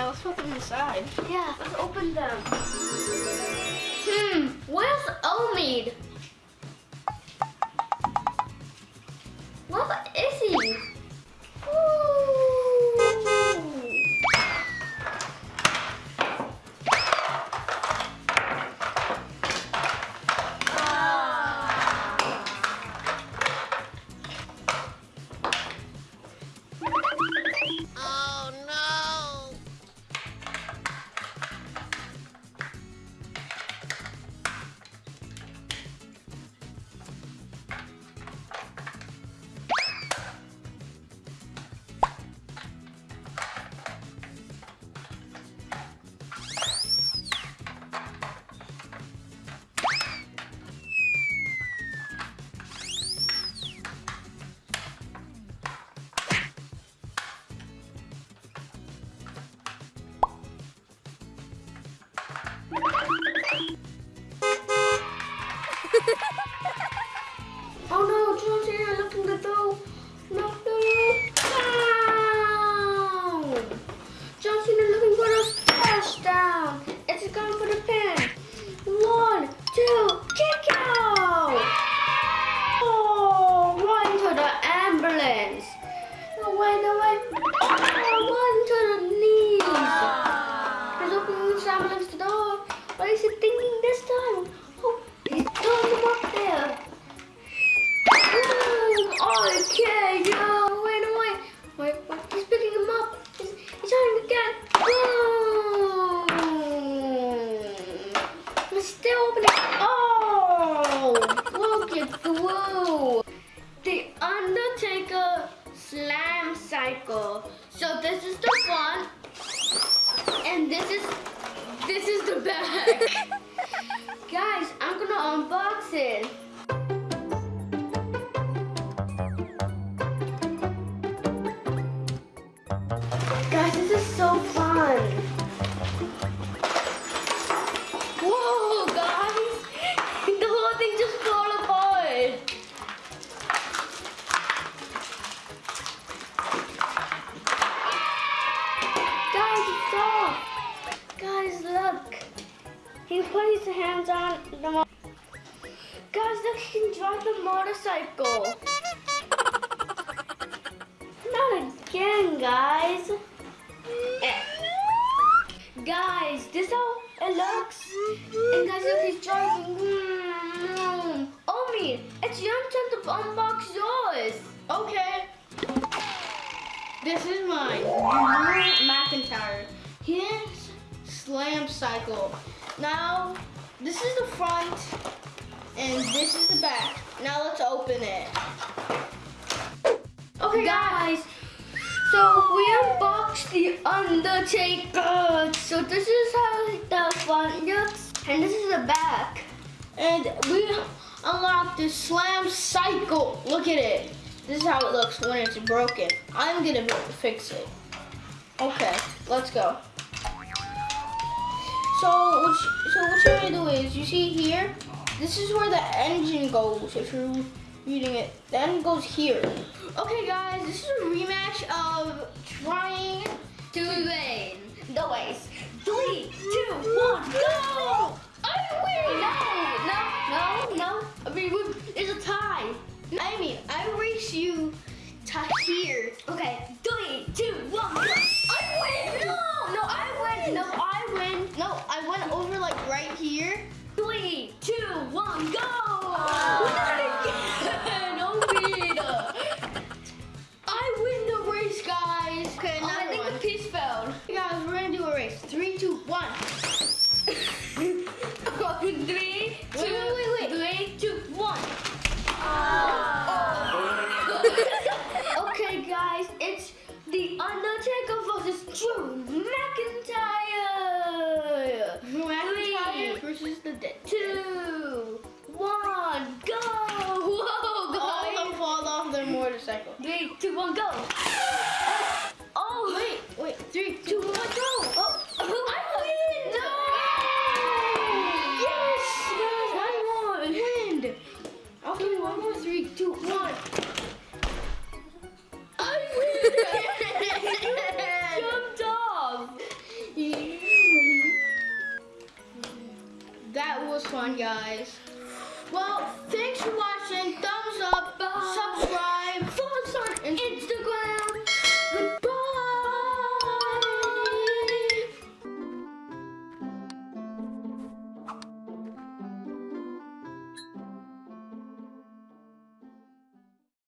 open the side. Yeah, let's open them. Hmm, where's Omid? Is he thinking this time? Oh, he's throwing him up there. Okay, yo, wait, no, wait, wait, wait, he's picking him up. He's, he's trying to get. Boom! It's still opening. Oh, look at through. The Undertaker Slam Cycle. So this is the front, and this is this is the back. Guys, I'm gonna unbox it. He put his hands on the mo- Guys, look, he can drive the motorcycle. Not again, guys. Eh. Guys, this how it looks. And guys, look, he's driving. Mm. Omi, it's your turn to unbox yours. Okay. This is mine. McIntyre. His slam cycle. Now, this is the front and this is the back. Now let's open it. Okay, guys. So we unboxed the Undertaker. So this is how the front looks, and this is the back. And we unlocked the slam cycle. Look at it. This is how it looks when it's broken. I'm gonna fix it. Okay, let's go. So what you, so what you're gonna do is you see here, this is where the engine goes. If you're reading it, the engine goes here. Okay, guys, this is a rematch of trying To win the race. Three, two, one, go! I win. No, no, no, no. I mean, it's a tie. I mean, I race you to here. Okay, three, two, one, go! I win. No, no, I win. No, I win. No, I went over like right here. Three, two, one, go! Ah. Peter. I win the race, guys. Okay, Oh, I another think one. the piece fell. Hey, guys, we're gonna do a race. Three, two, one. Three, two, wait, wait, wait. three, two, one. Ah. okay, guys, it's the Undertaker versus Drew versus the dead. Two, one, go! Whoa, All of them fall off their motorcycle. Three, two, one, go! that was fun, guys. Well, thanks for watching. Thumbs up, Bye. subscribe, follow us on Instagram.